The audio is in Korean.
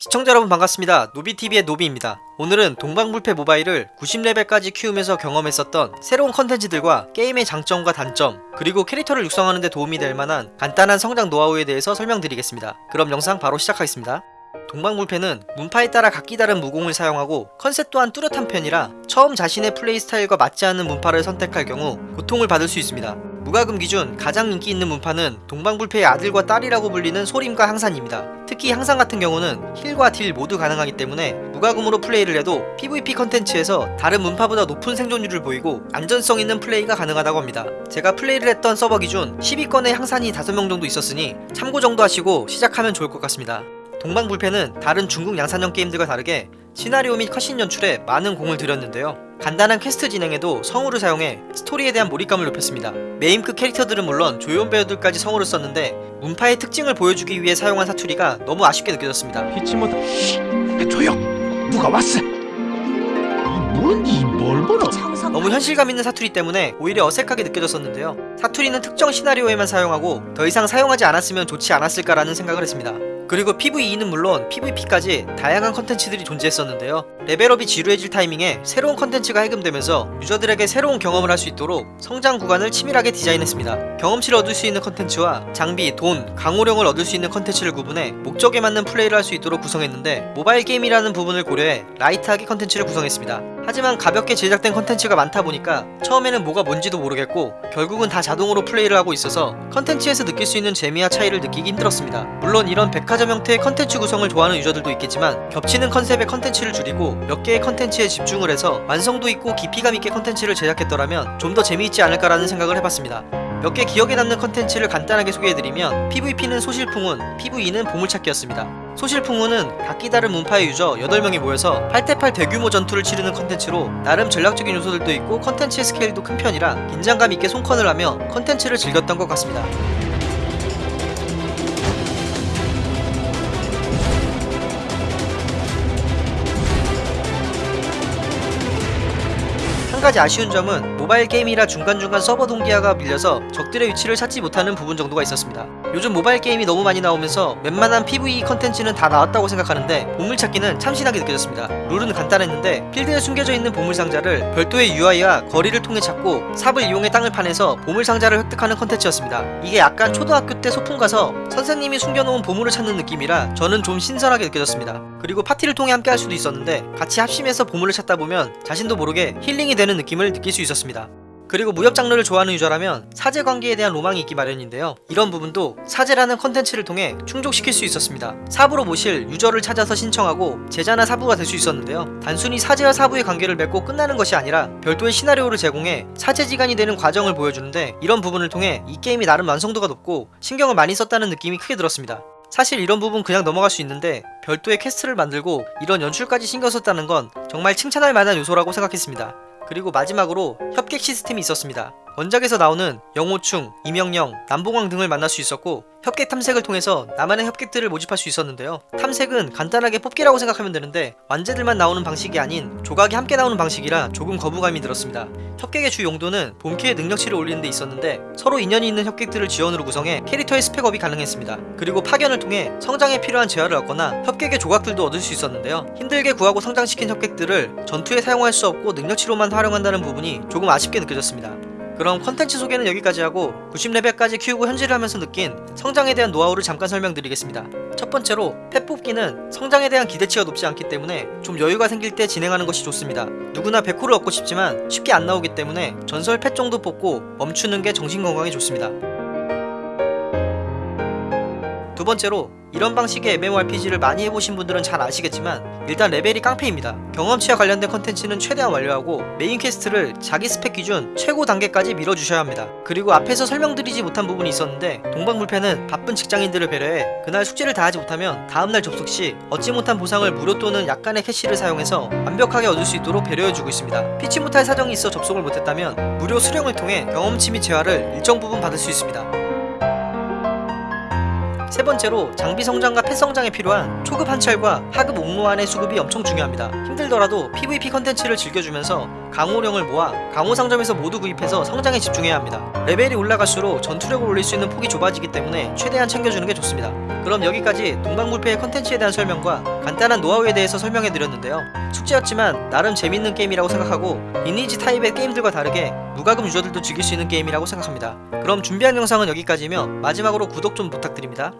시청자 여러분 반갑습니다. 노비TV의 노비입니다. 오늘은 동방불패 모바일을 90레벨까지 키우면서 경험했었던 새로운 컨텐츠들과 게임의 장점과 단점 그리고 캐릭터를 육성하는 데 도움이 될 만한 간단한 성장 노하우에 대해서 설명드리겠습니다. 그럼 영상 바로 시작하겠습니다. 동방불패는 문파에 따라 각기 다른 무공을 사용하고 컨셉 또한 뚜렷한 편이라 처음 자신의 플레이 스타일과 맞지 않는 문파를 선택할 경우 고통을 받을 수 있습니다. 무과금 기준 가장 인기 있는 문파는 동방불패의 아들과 딸이라고 불리는 소림과 항산입니다. 특히 항산 같은 경우는 힐과 딜 모두 가능하기 때문에 무과금으로 플레이를 해도 PVP 컨텐츠에서 다른 문파보다 높은 생존율을 보이고 안전성 있는 플레이가 가능하다고 합니다. 제가 플레이를 했던 서버 기준 10위권의 항산이 5명 정도 있었으니 참고 정도 하시고 시작하면 좋을 것 같습니다. 동방불패는 다른 중국 양산형 게임들과 다르게 시나리오 및 컷신 연출에 많은 공을 들였는데요. 간단한 퀘스트 진행에도 성우를 사용해 스토리에 대한 몰입감을 높였습니다. 메인급 캐릭터들은 물론 조연 배우들까지 성우를 썼는데 문파의 특징을 보여주기 위해 사용한 사투리가 너무 아쉽게 느껴졌습니다. 피치모토 조용! 누가 왔어? 뭔지 뭘 보노? 너무 현실감 있는 사투리 때문에 오히려 어색하게 느껴졌었는데요. 사투리는 특정 시나리오에만 사용하고 더 이상 사용하지 않았으면 좋지 않았을까라는 생각을 했습니다. 그리고 PVE는 물론 PVP까지 다양한 컨텐츠들이 존재했었는데요. 레벨업이 지루해질 타이밍에 새로운 컨텐츠가 해금되면서 유저들에게 새로운 경험을 할 수 있도록 성장 구간을 치밀하게 디자인했습니다. 경험치를 얻을 수 있는 컨텐츠와 장비, 돈, 강호령을 얻을 수 있는 컨텐츠를 구분해 목적에 맞는 플레이를 할 수 있도록 구성했는데 모바일 게임이라는 부분을 고려해 light하게 컨텐츠를 구성했습니다. 하지만 가볍게 제작된 컨텐츠가 많다 보니까 처음에는 뭐가 뭔지도 모르겠고 결국은 다 자동으로 플레이를 하고 있어서 컨텐츠에서 느낄 수 있는 재미와 차이를 느끼기 힘들었습니다. 물론 이런 백화점 형태의 컨텐츠 구성을 좋아하는 유저들도 있겠지만 겹치는 컨셉의 컨텐츠를 줄이고 몇 개의 컨텐츠에 집중을 해서 완성도 있고 깊이감 있게 컨텐츠를 제작했더라면 좀 더 재미있지 않을까라는 생각을 해봤습니다. 몇 개 기억에 남는 컨텐츠를 간단하게 소개해드리면 PVP는 소실풍운, PVE는 보물찾기였습니다. 소실풍운은 각기 다른 문파의 유저 8명이 모여서 8대8 대규모 전투를 치르는 컨텐츠로 나름 전략적인 요소들도 있고 컨텐츠의 스케일도 큰 편이라 긴장감 있게 손컨을 하며 컨텐츠를 즐겼던 것 같습니다. 한 가지 아쉬운 점은 모바일 게임이라 중간중간 서버 동기화가 밀려서 적들의 위치를 찾지 못하는 부분 정도가 있었습니다. 요즘 모바일 게임이 너무 많이 나오면서 웬만한 PVE 컨텐츠는 다 나왔다고 생각하는데 보물찾기는 참신하게 느껴졌습니다. 룰은 간단했는데 필드에 숨겨져 있는 보물상자를 별도의 UI와 거리를 통해 찾고 삽을 이용해 땅을 파내서 보물상자를 획득하는 컨텐츠였습니다. 이게 약간 초등학교 때 소풍 가서 선생님이 숨겨놓은 보물을 찾는 느낌이라 저는 좀 신선하게 느껴졌습니다. 그리고 파티를 통해 함께 할 수도 있었는데 같이 합심해서 보물을 찾다 보면 자신도 모르게 힐링이 되는 느낌을 느낄 수 있었습니다. 그리고 무협 장르를 좋아하는 유저라면 사제 관계에 대한 로망이 있기 마련인데요. 이런 부분도 사제라는 컨텐츠를 통해 충족시킬 수 있었습니다. 사부로 모실 유저를 찾아서 신청하고 제자나 사부가 될 수 있었는데요. 단순히 사제와 사부의 관계를 맺고 끝나는 것이 아니라 별도의 시나리오를 제공해 사제지간이 되는 과정을 보여주는데 이런 부분을 통해 이 게임이 나름 완성도가 높고 신경을 많이 썼다는 느낌이 크게 들었습니다. 사실 이런 부분 그냥 넘어갈 수 있는데 별도의 퀘스트를 만들고 이런 연출까지 신경 썼다는 건 정말 칭찬할 만한 요소라고 생각했습니다. 그리고 마지막으로 협객 시스템이 있었습니다. 원작에서 나오는 영호충, 임영영, 남봉황 등을 만날 수 있었고 협객 탐색을 통해서 나만의 협객들을 모집할 수 있었는데요. 탐색은 간단하게 뽑기라고 생각하면 되는데 완제들만 나오는 방식이 아닌 조각이 함께 나오는 방식이라 조금 거부감이 들었습니다. 협객의 주 용도는 본캐의 능력치를 올리는 데 있었는데 서로 인연이 있는 협객들을 지원으로 구성해 캐릭터의 스펙업이 가능했습니다. 그리고 파견을 통해 성장에 필요한 재화를 얻거나 협객의 조각들도 얻을 수 있었는데요. 힘들게 구하고 성장시킨 협객들을 전투에 사용할 수 없고 능력치로만 활용한다는 부분이 조금 아쉽게 느껴졌습니다. 그럼 컨텐츠 소개는 여기까지 하고 90레벨까지 키우고 현질을 하면서 느낀 성장에 대한 노하우를 잠깐 설명드리겠습니다. 첫 번째로 펫 뽑기는 성장에 대한 기대치가 높지 않기 때문에 좀 여유가 생길 때 진행하는 것이 좋습니다. 누구나 백호를 얻고 싶지만 쉽게 안 나오기 때문에 전설 펫 정도 뽑고 멈추는 게 정신건강에 좋습니다. 두 번째로 이런 방식의 MMORPG를 많이 해보신 분들은 잘 아시겠지만 일단 레벨이 깡패입니다. 경험치와 관련된 컨텐츠는 최대한 완료하고 메인 퀘스트를 자기 스펙 기준 최고 단계까지 밀어주셔야 합니다. 그리고 앞에서 설명드리지 못한 부분이 있었는데 동방불패는 바쁜 직장인들을 배려해 그날 숙제를 다하지 못하면 다음날 접속 시 얻지 못한 보상을 무료 또는 약간의 캐시를 사용해서 완벽하게 얻을 수 있도록 배려해주고 있습니다. 피치 못할 사정이 있어 접속을 못했다면 무료 수령을 통해 경험치 및 재화를 일정 부분 받을 수 있습니다. 세 번째로 장비 성장과 펫 성장에 필요한 초급 한철과 하급 옥로환의 수급이 엄청 중요합니다. 힘들더라도 PVP 컨텐츠를 즐겨주면서 강호령을 모아 강호 상점에서 모두 구입해서 성장에 집중해야 합니다. 레벨이 올라갈수록 전투력을 올릴 수 있는 폭이 좁아지기 때문에 최대한 챙겨주는 게 좋습니다. 그럼 여기까지 동방불패의 컨텐츠에 대한 설명과 간단한 노하우에 대해서 설명해 드렸는데요. 숙제였지만 나름 재밌는 게임이라고 생각하고 리니지 타입의 게임들과 다르게 무과금 유저들도 즐길 수 있는 게임이라고 생각합니다. 그럼 준비한 영상은 여기까지며 마지막으로 구독 좀 부탁드립니다.